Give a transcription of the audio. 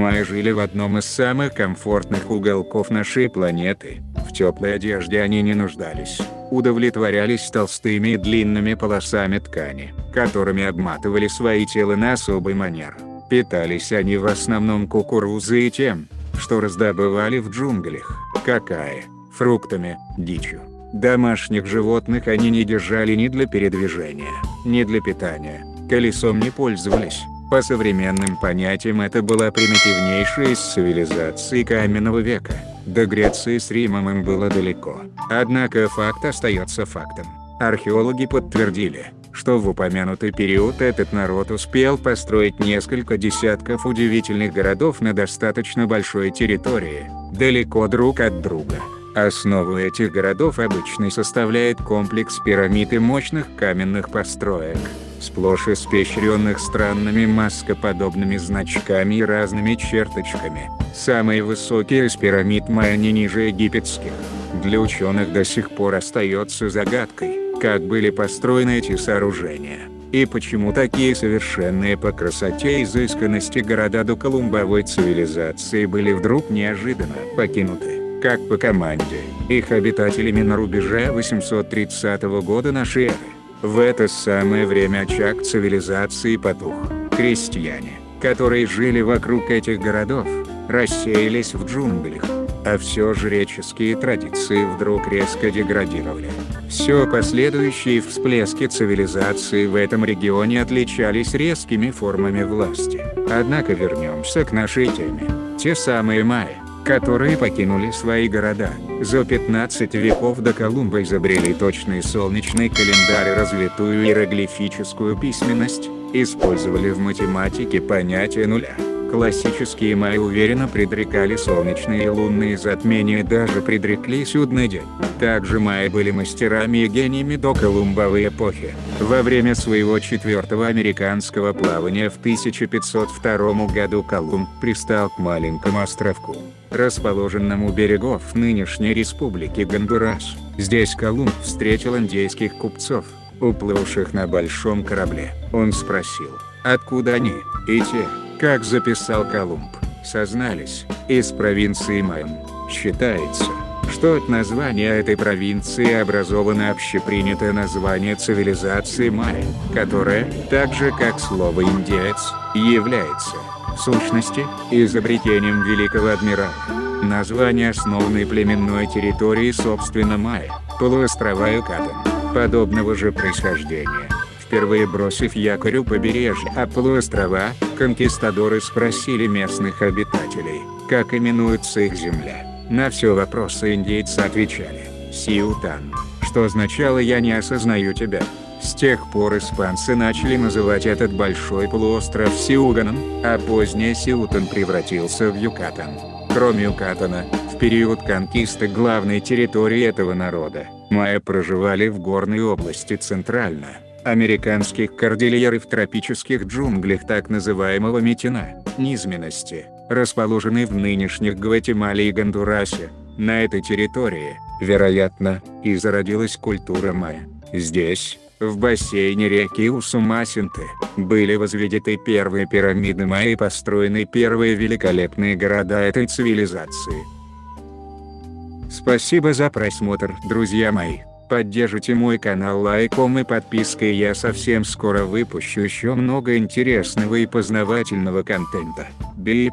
Мы жили в одном из самых комфортных уголков нашей планеты, в теплой одежде они не нуждались, удовлетворялись толстыми и длинными полосами ткани, которыми обматывали свои тела на особый манер. Питались они в основном кукурузой и тем, что раздобывали в джунглях, какая, фруктами, дичью. Домашних животных они не держали ни для передвижения, ни для питания, колесом не пользовались. По современным понятиям это была примитивнейшая из цивилизаций каменного века. До Греции с Римом им было далеко. Однако факт остается фактом. Археологи подтвердили, что в упомянутый период этот народ успел построить несколько десятков удивительных городов на достаточно большой территории, далеко друг от друга. Основу этих городов обычно составляет комплекс пирамид и мощных каменных построек, сплошь испещренных странными маскоподобными значками и разными черточками. Самые высокие из пирамид майя не ниже египетских. Для ученых до сих пор остается загадкой, как были построены эти сооружения, и почему такие совершенные по красоте и изысканности города до колумбовой цивилизации были вдруг неожиданно покинуты как по команде, их обитателями на рубеже 830 года нашей эры. В это самое время очаг цивилизации потух. Крестьяне, которые жили вокруг этих городов, рассеялись в джунглях, а все жреческие традиции вдруг резко деградировали. Все последующие всплески цивилизации в этом регионе отличались резкими формами власти. Однако вернемся к нашей теме. Те самые майя, которые покинули свои города. За 15 веков до Колумба изобрели точный солнечный календарь и развитую иероглифическую письменность, использовали в математике понятие нуля. Классические майя уверенно предрекали солнечные и лунные затмения даже предрекли судный день. Также майя были мастерами и гениями до Колумбовой эпохи. Во время своего четвертого американского плавания в 1502 году Колумб пристал к маленькому островку, расположенному у берегов нынешней республики Гондурас. Здесь Колумб встретил индейских купцов, уплывших на большом корабле. Он спросил, откуда они, и те, как записал Колумб, сознались, из провинции Майм. Считается, что от названия этой провинции образовано общепринятое название цивилизации майя, которое, так же как слово «индеец», является, в сущности, изобретением великого адмирала. Название основной племенной территории собственно майя, полуострова Юкатан, подобного же происхождения впервые бросив якорь у побережья полуострова, конкистадоры спросили местных обитателей, как именуется их земля. На все вопросы индейцы отвечали «Сиутан», что означало «я не осознаю тебя». С тех пор испанцы начали называть этот большой полуостров Сиуганом, а позднее Сиутан превратился в Юкатан. Кроме Юкатана, в период конкисты главной территории этого народа, майя проживали в горной области Центрально американских кордильер и в тропических джунглях так называемого Митина, низменности, расположенной в нынешних Гватемале и Гондурасе. На этой территории, вероятно, и зародилась культура майя. Здесь, в бассейне реки Усумасинты, были возведены первые пирамиды майя и построены первые великолепные города этой цивилизации. Спасибо за просмотр, друзья мои. Поддержите мой канал лайком и подпиской я совсем скоро выпущу еще много интересного и познавательного контента. Бип.